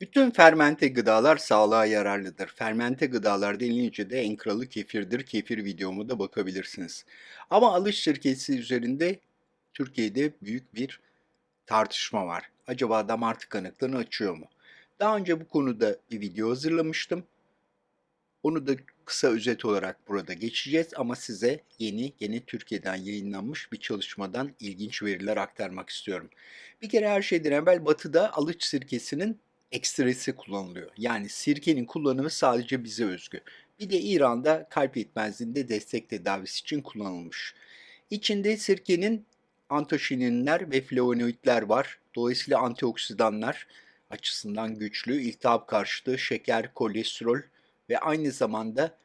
Bütün fermente gıdalar sağlığa yararlıdır. Fermente gıdalar denilince de en kralı kefirdir. Kefir videomu da bakabilirsiniz. Ama alış şirketi üzerinde Türkiye'de büyük bir tartışma var. Acaba damar tıkanıklığını açıyor mu? Daha önce bu konuda bir video hazırlamıştım. Onu da kısa özet olarak burada geçeceğiz ama size yeni, yeni Türkiye'den yayınlanmış bir çalışmadan ilginç veriler aktarmak istiyorum. Bir kere her şeyden evvel batıda alıç sirkesinin ekstresi kullanılıyor. Yani sirkenin kullanımı sadece bize özgü. Bir de İran'da kalp yetmezliğinde destek tedavisi için kullanılmış. İçinde sirkenin antoşininler ve flavonoidler var. Dolayısıyla antioksidanlar açısından güçlü, iltihap karşıtı, şeker, kolesterol ve aynı zamanda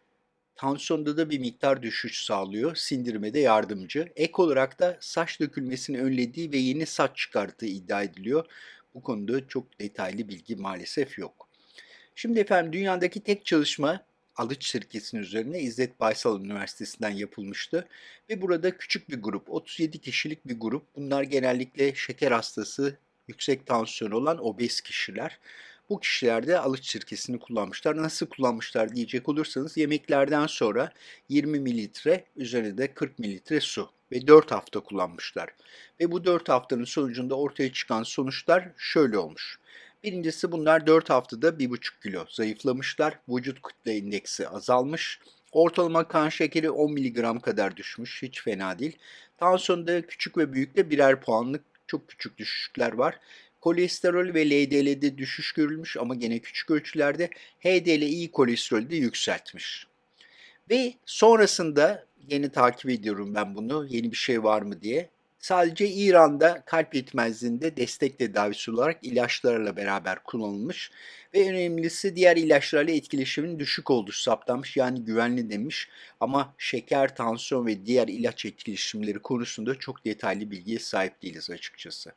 tansiyonda da bir miktar düşüş sağlıyor, sindirime de yardımcı. Ek olarak da saç dökülmesini önlediği ve yeni saç çıkarttığı iddia ediliyor. Bu konuda çok detaylı bilgi maalesef yok. Şimdi efendim dünyadaki tek çalışma alıç sirkesinin üzerine İzzet Baysal Üniversitesi'nden yapılmıştı. Ve burada küçük bir grup, 37 kişilik bir grup. Bunlar genellikle şeker hastası, yüksek tansiyon olan obez kişiler. Bu kişiler de alıç sirkesini kullanmışlar. Nasıl kullanmışlar diyecek olursanız yemeklerden sonra 20 mililitre üzerine de 40 mililitre su ve 4 hafta kullanmışlar. Ve bu 4 haftanın sonucunda ortaya çıkan sonuçlar şöyle olmuş. Birincisi bunlar 4 haftada 1,5 kilo zayıflamışlar. Vücut kütle indeksi azalmış. Ortalama kan şekeri 10 mg kadar düşmüş. Hiç fena değil. Tansiyonda küçük ve büyükte birer puanlık çok küçük düşüşler var. Kolesterol ve LDL'de düşüş görülmüş ama gene küçük ölçülerde HDL iyi kolesterolü de yükseltmiş. Ve sonrasında yeni takip ediyorum ben bunu yeni bir şey var mı diye. Sadece İran'da kalp yetmezliğinde destek tedavisi olarak ilaçlarla beraber kullanılmış ve önemlisi diğer ilaçlarla etkileşimin düşük olduğu saptanmış yani güvenli demiş ama şeker, tansiyon ve diğer ilaç etkileşimleri konusunda çok detaylı bilgiye sahip değiliz açıkçası.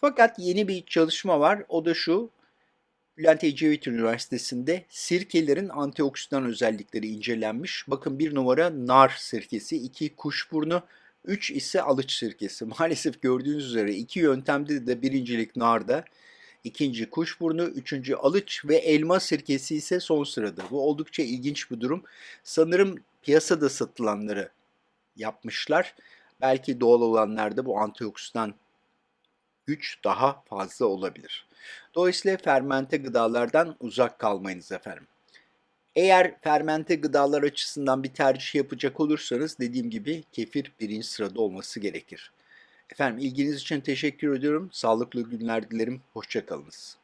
Fakat yeni bir çalışma var o da şu Bülent Ecevit Üniversitesi'nde sirkelerin antioksidan özellikleri incelenmiş. Bakın bir numara nar sirkesi, iki kuşburnu, 3 ise alıç sirkesi. Maalesef gördüğünüz üzere iki yöntemde de birincilik narda, ikinci kuşburnu, üçüncü alıç ve elma sirkesi ise son sırada. Bu oldukça ilginç bir durum. Sanırım piyasada satılanları yapmışlar. Belki doğal olanlarda bu antioksidan güç daha fazla olabilir. Dolayısıyla fermente gıdalardan uzak kalmayınız efendim. Eğer fermente gıdalar açısından bir tercih yapacak olursanız dediğim gibi kefir birinci sırada olması gerekir. Efendim ilginiz için teşekkür ediyorum. Sağlıklı günler dilerim. Hoşçakalınız.